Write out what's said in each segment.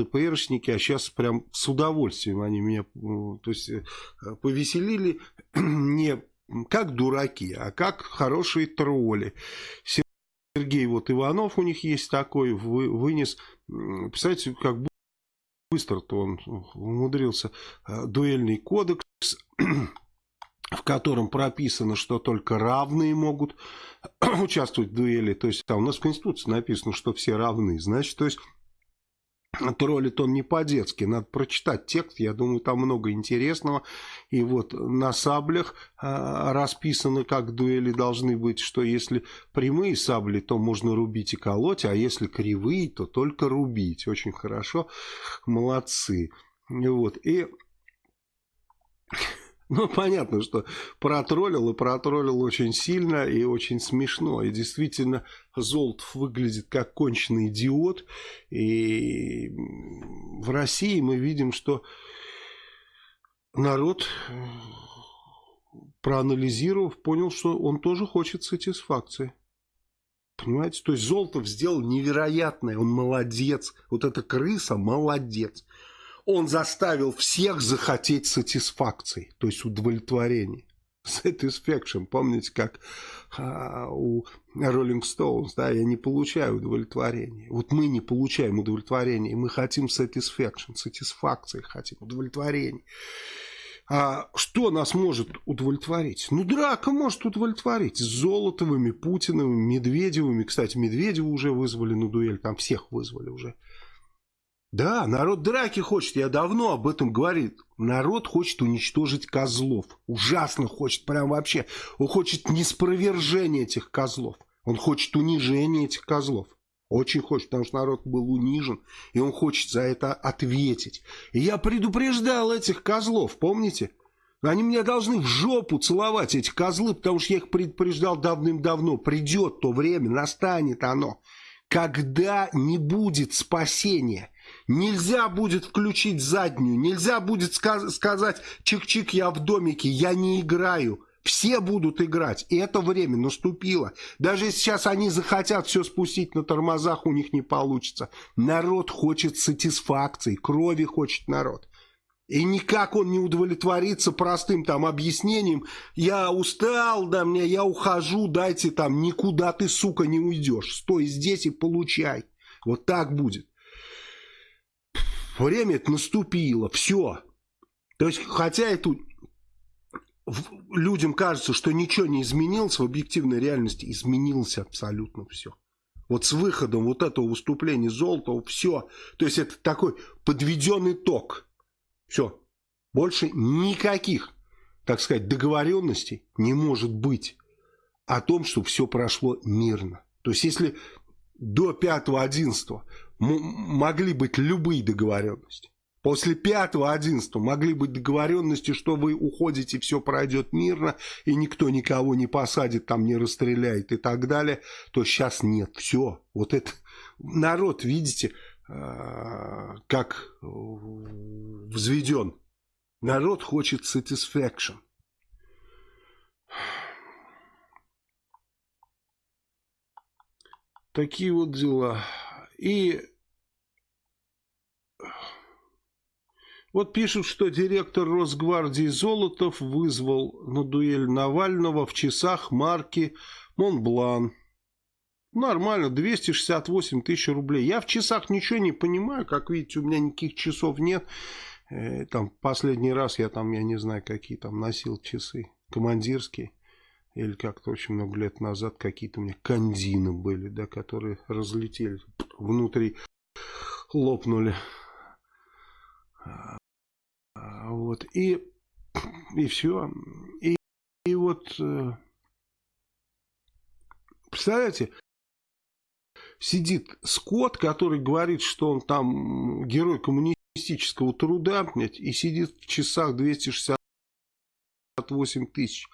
ЛДПРшники, а сейчас прям с удовольствием они меня, то есть, э, повеселили не как дураки, а как хорошие тролли. Сергей вот Иванов у них есть такой, вынес, представляете, как быстро-то он умудрился, э, дуэльный кодекс, в котором прописано, что только равные могут участвовать в дуэли. То есть там у нас в Конституции написано, что все равны. Значит, то есть троллит он не по-детски. Надо прочитать текст, я думаю, там много интересного. И вот на саблях э, расписано, как дуэли должны быть, что если прямые сабли, то можно рубить и колоть, а если кривые, то только рубить. Очень хорошо, молодцы. Вот, и ну, понятно, что протроллил и протроллил очень сильно и очень смешно. И действительно, Золотов выглядит как конченый идиот. И в России мы видим, что народ, проанализировав, понял, что он тоже хочет сатисфакции. Понимаете? То есть Золотов сделал невероятное, он молодец. Вот эта крыса молодец он заставил всех захотеть сатисфакции, то есть удовлетворения. Satisfaction, помните, как а, у Rolling Stones, да, я не получаю удовлетворения. Вот мы не получаем удовлетворения, мы хотим satisfaction, сатисфакции хотим, удовлетворения. А что нас может удовлетворить? Ну, драка может удовлетворить. С Золотовыми, Путиновыми, Медведевыми. Кстати, Медведева уже вызвали на дуэль, там всех вызвали уже. Да, народ драки хочет, я давно об этом говорил. Народ хочет уничтожить козлов. Ужасно хочет, прям вообще. Он хочет неспровержения этих козлов. Он хочет унижения этих козлов. Очень хочет, потому что народ был унижен, и он хочет за это ответить. И я предупреждал этих козлов, помните? Они меня должны в жопу целовать, эти козлы, потому что я их предупреждал давным-давно. Придет то время, настанет оно, когда не будет спасения. Нельзя будет включить заднюю, нельзя будет сказ сказать «чик-чик, я в домике, я не играю». Все будут играть, и это время наступило. Даже если сейчас они захотят все спустить на тормозах, у них не получится. Народ хочет сатисфакции, крови хочет народ. И никак он не удовлетворится простым там объяснением. Я устал, да мне, я ухожу, дайте там, никуда ты, сука, не уйдешь. Стой здесь и получай. Вот так будет. Время наступило, все. То есть, хотя это людям кажется, что ничего не изменилось, в объективной реальности изменилось абсолютно все. Вот с выходом вот этого выступления Золотого все. То есть это такой подведенный итог. Все. Больше никаких, так сказать, договоренностей не может быть о том, что все прошло мирно. То есть если до 5-11 могли быть любые договоренности. После 5-11 могли быть договоренности, что вы уходите, все пройдет мирно, и никто никого не посадит, там не расстреляет и так далее, то сейчас нет. Все. Вот это народ, видите, а, как взведен. Народ хочет satisfaction. Такие вот дела. И вот пишут, что директор Росгвардии Золотов вызвал на дуэль Навального в часах марки Монблан. Нормально, 268 тысяч рублей. Я в часах ничего не понимаю, как видите, у меня никаких часов нет. Э, там последний раз я там, я не знаю, какие там носил часы, командирские или как-то очень много лет назад какие-то у меня кандины были, да, которые разлетели внутри, лопнули. Вот, и, и все. И, и вот, э, представляете, сидит Скотт, который говорит, что он там герой коммунистического труда, и сидит в часах 268 тысяч.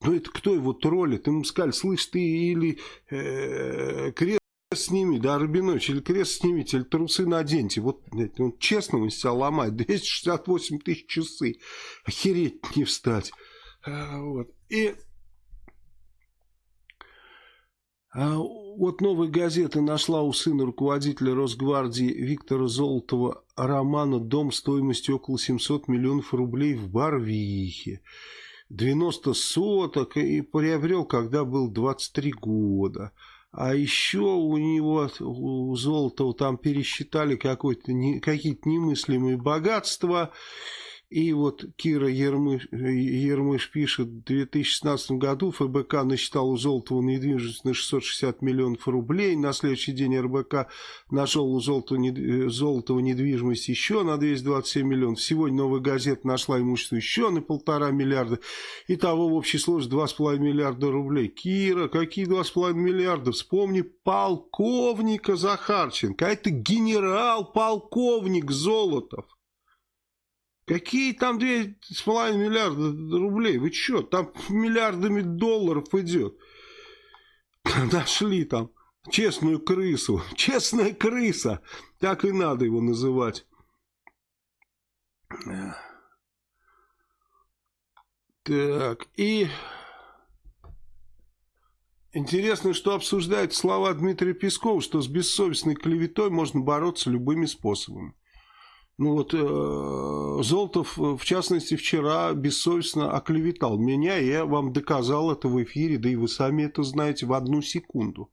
Ну это кто его троллит? Ему сказали, слышь, ты или э, крест сними, да, Рабинович, или крест снимите, или трусы наденьте. Вот он честно он себя ломает. 268 тысяч часы. Охереть не встать. А, вот. И А вот новая газета нашла у сына руководителя Росгвардии Виктора Золотова романа «Дом стоимостью около 700 миллионов рублей в Барвихе». 90 соток и приобрел, когда был 23 года. А еще у него, у Золотого, там пересчитали какие-то немыслимые богатства. И вот Кира Ермыш, Ермыш пишет, в 2016 году ФБК насчитал у Золотого недвижимость на 660 миллионов рублей. На следующий день РБК нашел у Золотого, Золотого недвижимость еще на 227 миллионов. Сегодня новая газета нашла имущество еще на полтора миллиарда. Итого в общей сложности 2,5 миллиарда рублей. Кира, какие 2,5 миллиарда? Вспомни полковника Захарченко. А это генерал-полковник Золотов. Какие там 2,5 миллиарда рублей? Вы что? Там миллиардами долларов идет. Нашли там честную крысу. Честная крыса. Так и надо его называть. Так, и... Интересно, что обсуждают слова Дмитрия Пескова, что с бессовестной клеветой можно бороться любыми способами. Ну вот э, Золотов, в частности, вчера бессовестно оклеветал меня, я вам доказал это в эфире, да и вы сами это знаете в одну секунду.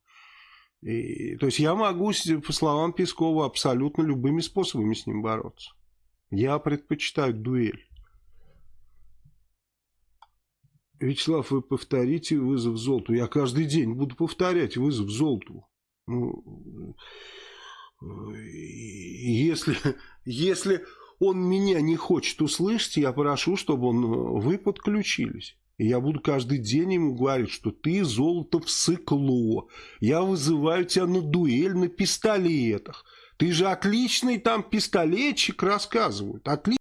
И, то есть я могу, по словам Пескова, абсолютно любыми способами с ним бороться. Я предпочитаю дуэль. Вячеслав, вы повторите вызов Золоту. Я каждый день буду повторять вызов Золоту. Ну, если, если он меня не хочет услышать, я прошу, чтобы он, вы подключились. И я буду каждый день ему говорить, что ты золото всыкло. Я вызываю тебя на дуэль на пистолетах. Ты же отличный там пистолетчик, рассказывают. Отличный.